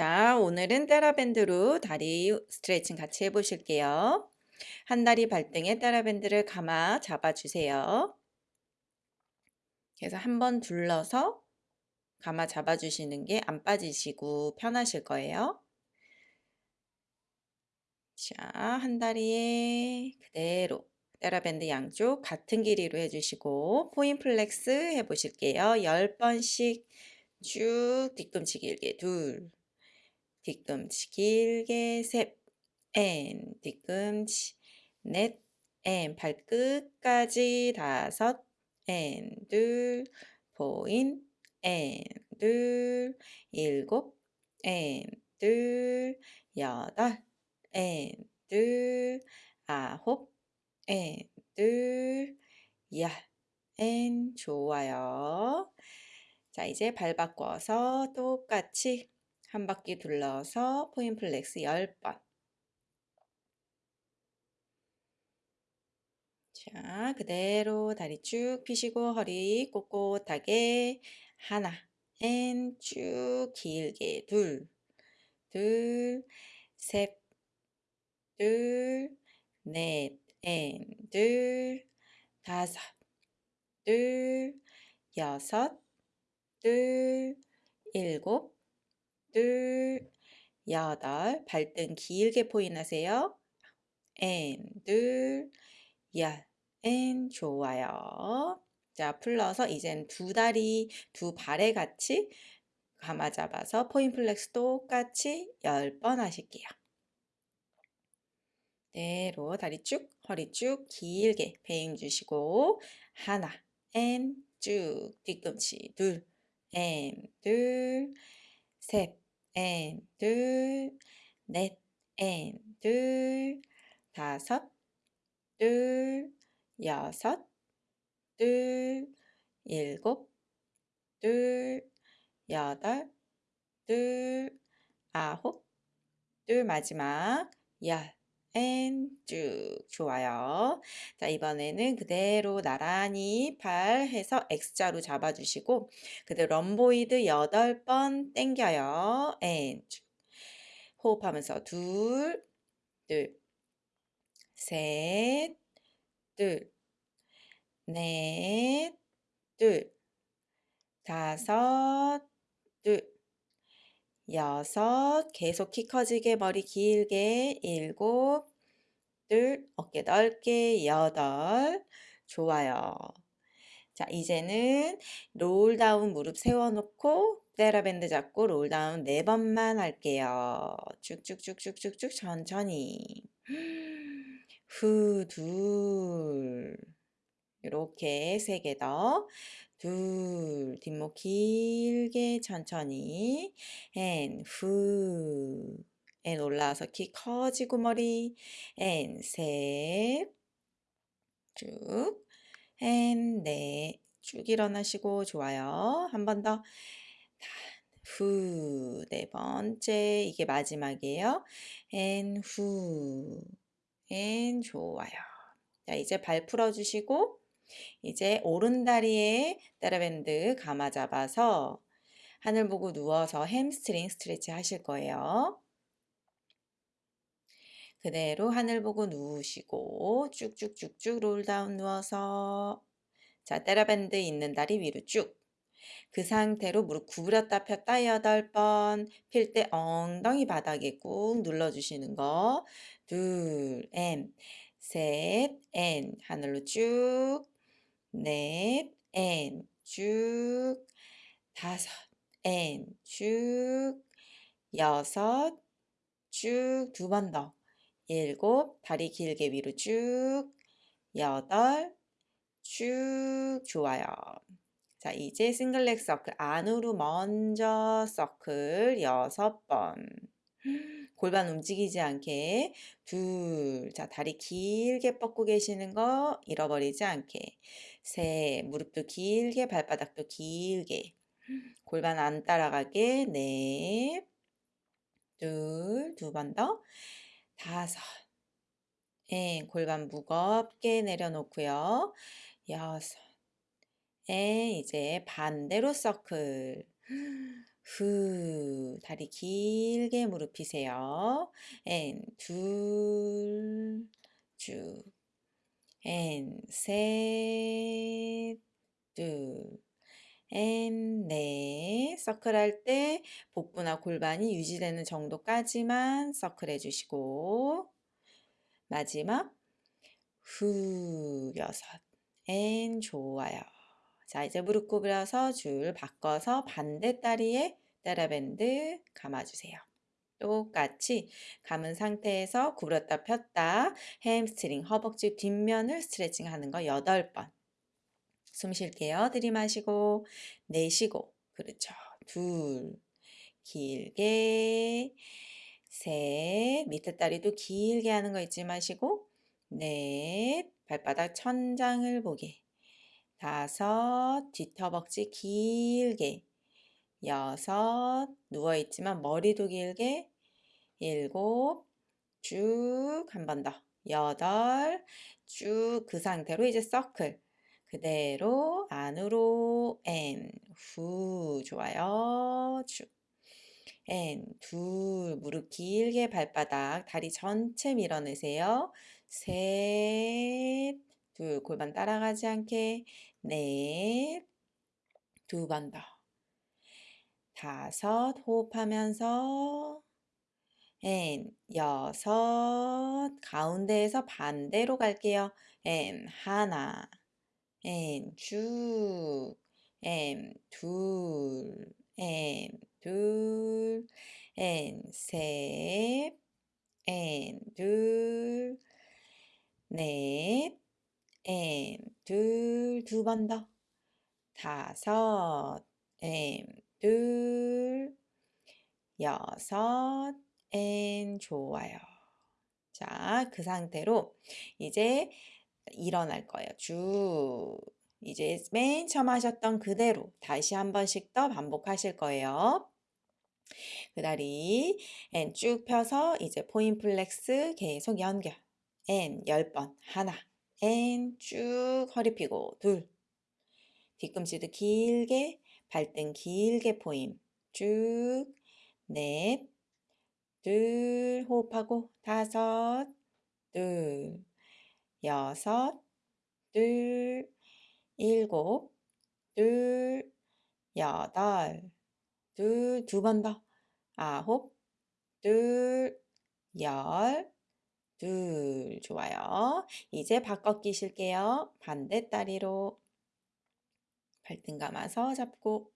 자, 오늘은 테라밴드로 다리 스트레칭 같이 해보실게요. 한 다리 발등에 테라밴드를 감아 잡아주세요. 그래서 한 번 둘러서 감아 잡아주시는 게 안 빠지시고 편하실 거예요. 자, 한 다리에 그대로 테라밴드 양쪽 같은 길이로 해주시고 point flex 해보실게요. 10번씩 쭉 뒤꿈치 길게 둘 뒤꿈치 길게 셋 앤, 뒤꿈치 넷 앤, 발끝까지 다섯 앤, 둘 포인 앤, 둘 일곱 앤, 둘 여덟 앤, 둘 아홉 앤, 둘 야, and 좋아요. 자, 이제 발 바꿔서 똑같이 한 바퀴 둘러서 point flex 10번. 자, 그대로 다리 쭉 펴시고 허리 꼿꼿하게 하나, and, 쭉 길게 둘, 둘, 셋, 둘, 넷, and, 둘, 다섯, 둘, 여섯, 둘, 일곱, 둘, 여덟, 발등 길게 point하세요. and, 둘, 열, and, 좋아요. 자, 풀러서 이젠 두 다리, 두 발에 같이 감아 잡아서 point flex 똑같이 10번 하실게요. 그대로 다리 쭉, 허리 쭉 길게 빼 주시고 하나, and, 쭉, 뒤꿈치 둘, 앤, 둘, 셋, 앤, 둘, 넷, 앤, 둘, 다섯, 둘, 여섯, 둘, 일곱, 둘, 여덟, 둘, 아홉, 둘 마지막 열, and 쭉 좋아요. 자 이번에는 그대로 나란히 팔 해서 X자로 잡아주시고 그대로 rhomboid 8번 땡겨요. and 쭉 호흡하면서 둘, 둘, 셋, 둘, 넷, 둘, 다섯, 둘, 여섯, 계속 키 커지게 머리 길게, 일곱, 둘, 어깨 넓게, 여덟, 좋아요. 자, 이제는 roll down 무릎 세워놓고 TheraBand 잡고 roll down 네 번만 할게요. 쭉쭉쭉쭉쭉쭉 천천히. 후, 둘. 이렇게 세 개 더. 둘, 뒷목 길게 천천히. 앤, 후. 앤 올라와서 키 커지고 머리. and, 셋. 쭉. and, 넷. 쭉 일어나시고 좋아요. 한 번 더. 후. 네 번째. 이게 마지막이에요. and, 후. and, 좋아요. 자, 이제 발 풀어주시고 이제 오른다리에 TheraBand 감아 잡아서 하늘 보고 누워서 햄스트링 stretch 하실 거예요. 그대로 하늘 보고 누우시고 쭉쭉쭉쭉 roll down 누워서 자 TheraBand 있는 다리 위로 쭉. 그 상태로 무릎 구부렸다 폈다 8번 필 때 엉덩이 바닥에 꾹 눌러주시는 거. 둘, 앤, 셋, 앤 하늘로 쭉 넷, 앤, 쭉, 다섯, 앤, 쭉, 여섯, 쭉, 두 번 더, 일곱, 다리 길게 위로 쭉, 여덟, 쭉, 좋아요. 자, 이제 single leg circle 안으로 먼저 서클 여섯 번. 골반 움직이지 않게 둘, 자 다리 길게 뻗고 계시는 거 잃어버리지 않게 셋, 무릎도 길게 발바닥도 길게 골반 안 따라가게 넷, 둘, 두 번 더, 다섯, 에 골반 무겁게 내려놓고요. 여섯, 에 이제 반대로 서클 후. 다리 길게 무릎 펴세요. and 둘. 쭉. and 셋. 둘. and 넷. 서클 할 때 복부나 골반이 유지되는 정도까지만 서클 해주시고 마지막 후 여섯. and 좋아요. 자, 이제 무릎 구부려서 줄 바꿔서 반대 다리에 TheraBand 감아주세요. 똑같이 감은 상태에서 구부렸다 폈다 햄스트링, 허벅지 뒷면을 스트레칭 하는 거 8번. 숨 쉴게요. 들이마시고 내쉬고 그렇죠. 둘 길게 셋 밑에 다리도 길게 하는 거 잊지 마시고 넷 발바닥 천장을 보게 다섯 뒤허벅지 길게 여섯 누워있지만 머리도 길게 일곱 쭉 한 번 더. 여덟 쭉 그 상태로 이제 서클. 그대로 안으로 and 후. 좋아요. 쭉. and 둘 무릎 길게 발바닥 다리 전체 밀어내세요. 셋 둘. 골반 따라가지 않게. 넷, 두 번 더. 다섯, 호흡하면서 and, 여섯, 가운데에서 반대로 갈게요. 앤, 하나, 앤, 쭉, 앤, 둘, 앤, 둘, 앤, 셋, 앤, 둘, 넷, 엠, 둘, 두 번 더. 다섯, 엠, 둘, 여섯, 엠, 좋아요. 자, 그 상태로 이제 일어날 거예요. 쭉. 이제 맨 처음 하셨던 그대로 다시 한 번씩 더 반복하실 거예요. 그 다리 and 쭉 펴서 이제 point flex 계속 연결. 앤 10번 하나 앤쭉 허리 펴고 둘 뒤꿈치도 길게 발등 길게 포임 쭉넷 둘 호흡하고 다섯 둘 여섯 둘 일곱 둘 여덟 둘 두 번 더 아홉 둘 열 둘, 좋아요. 이제 바꿔 끼실게요. 반대 다리로 발등 감아서 잡고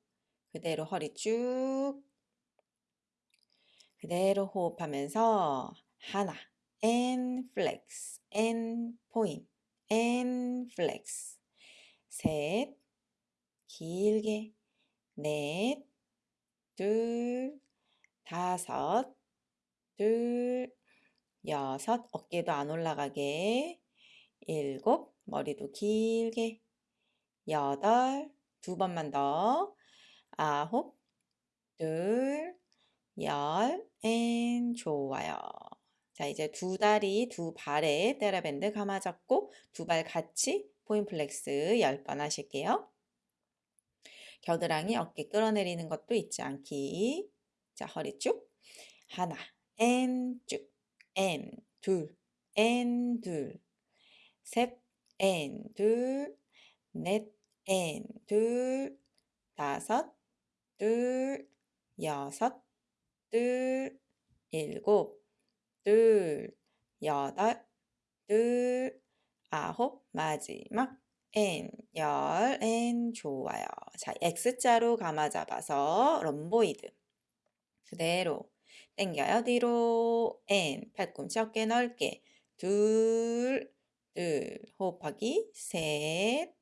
그대로 허리 쭉 그대로 호흡하면서 하나 and flex and point and flex 셋 길게 넷 둘 다섯 둘 여섯, 어깨도 안 올라가게. 일곱, 머리도 길게. 여덟, 두 번만 더. 아홉, 둘, 열, 앤 좋아요. 자, 이제 두 다리, 두 발에 테라밴드 감아잡고 두 발 같이 point flex 10번 하실게요. 겨드랑이 어깨 끌어내리는 것도 잊지 않기. 자, 허리 쭉. 하나, 앤 쭉. 앤, 둘, 앤, 둘, 셋, 앤, 둘, 넷, 앤, 둘, 다섯, 둘, 여섯, 둘, 일곱, 둘, 여덟, 둘, 아홉, 마지막, 앤, 열, 앤, 좋아요. 자, X자로 감아 잡아서 rhomboid. 그대로 당겨요. 뒤로 and 팔꿈치 어깨 넓게 둘, 둘 호흡하기 셋,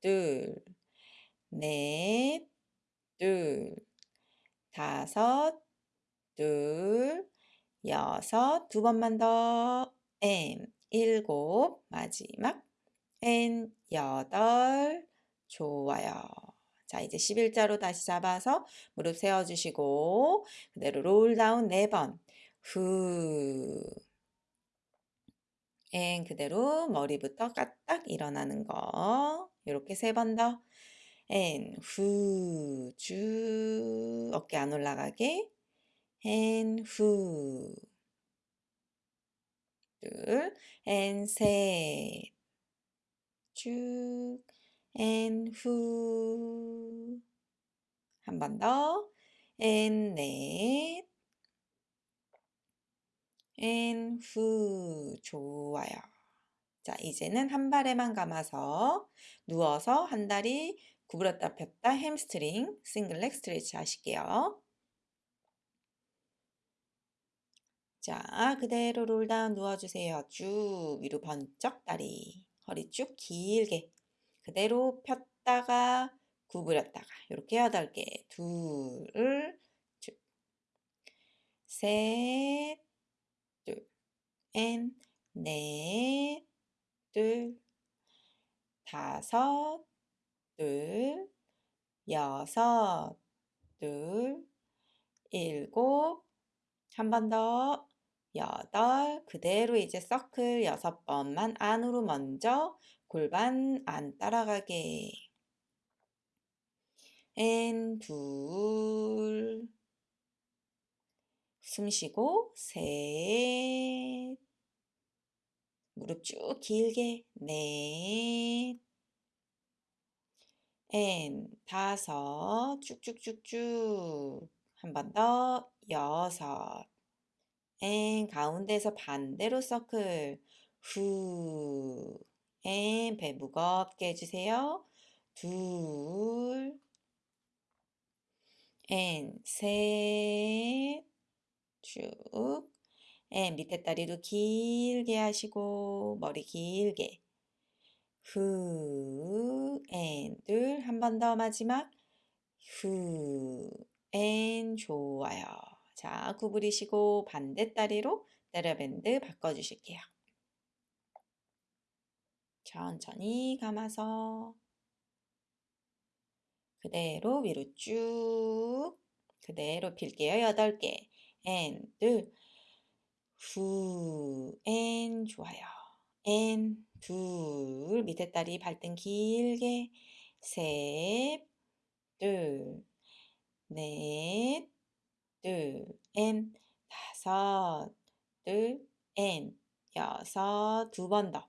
둘, 넷, 둘, 다섯, 둘, 여섯. 두 번만 더. 앤 일곱. 마지막. 앤 여덟. 좋아요. 자, 이제 11자로 다시 잡아서 무릎 세워주시고 그대로 roll down 4번. 후. 앤 그대로 머리부터 까딱 일어나는 거. 이렇게 세 번 더. and 후, 쭉. 어깨 안 올라가게 and 후둘 and 셋. 쭉 and 후한번 더. and 넷. and 후 좋아요. 자, 이제는 한 발에만 감아서 누워서 한 다리 구부렸다 폈다 햄스트링 single leg stretch 하실게요. 자, 그대로 roll down 누워주세요. 쭉 위로 번쩍 다리, 허리 쭉 길게. 그대로 폈다가 구부렸다가 이렇게 여덟 개, 둘, 쭉, 셋, 둘, and, 넷, 둘, 다섯, 둘, 여섯, 둘, 일곱, 한 번 더, 여덟, 그대로 이제 서클 여섯 번만 안으로 먼저 골반 안 따라가게. 앤, 둘, 숨 쉬고, 셋, 무릎 쭉 길게, 넷, 앤, 다섯, 쭉쭉쭉쭉, 한 번 더, 여섯, 앤, 가운데서 반대로 서클, 후, and, 배 무겁게 해주세요. 둘, 앤, 셋, 쭉, 앤, 밑에 다리도 길게 하시고, 머리 길게. 후, and, 둘, 한 번 더 마지막. 후, and, 좋아요. 자, 구부리시고 반대 다리로 테라밴드 바꿔주실게요. 천천히 감아서 그대로 위로 쭉 그대로 필게요. 여덟 개. 앤, 둘, 후, 앤, 좋아요. 앤, 둘, 밑에 다리 발등 길게, 셋, 둘, 넷, 둘, and, 다섯, 둘, and, 여섯, 두 번 더.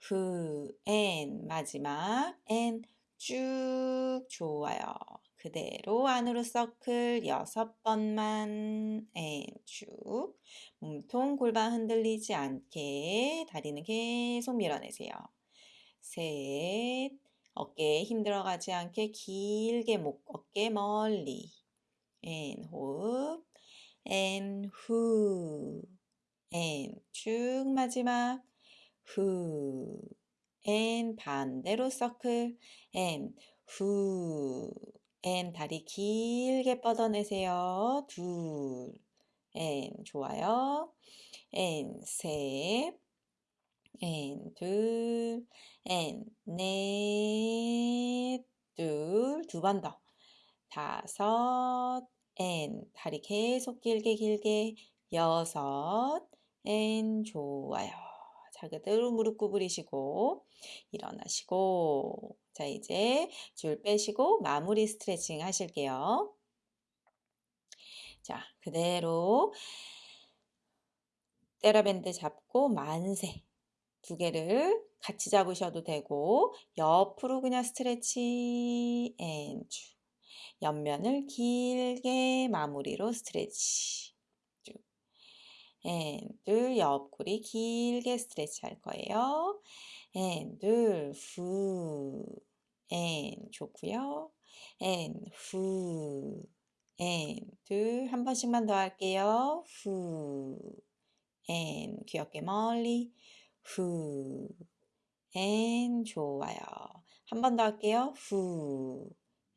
후, 앤, 마지막, 앤, 쭉, 좋아요. 그대로 안으로 서클 여섯 번만 and, 쭉. 몸통 골반 흔들리지 않게 다리는 계속 밀어내세요. 셋, 어깨에 힘 들어가지 않게 길게 목, 어깨 멀리. 앤, 호흡. 앤, 후. 앤, 쭉 마지막. 후. and, 반대로 서클. 앤, 후. 앤, 다리 길게 뻗어내세요. 둘. 앤, 좋아요. 앤, 셋. 앤, 둘. 앤, 넷. 둘. 두 번 더. 다섯. and, 다리 계속 길게 길게. 여섯. and, 좋아요. 자, 그대로 무릎 구부리시고 일어나시고 자, 이제 줄 빼시고 마무리 스트레칭 하실게요. 자, 그대로 테라밴드 잡고 만세 두 개를 같이 잡으셔도 되고 옆으로 그냥 stretch and 쭉 옆면을 길게 마무리로 stretch 쭉 and 둘 옆구리 길게 stretch 할 거예요. 앤둘 후앤 좋고요. 앤후앤둘한 번씩만 더 할게요. 후앤 귀엽게 멀리 후앤 좋아요. 한 번 더 할게요. 후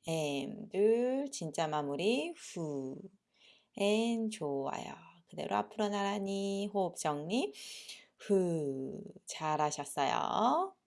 앤둘 진짜 마무리 후앤 좋아요. 그대로 앞으로 나란히 호흡 정리 후 잘하셨어요.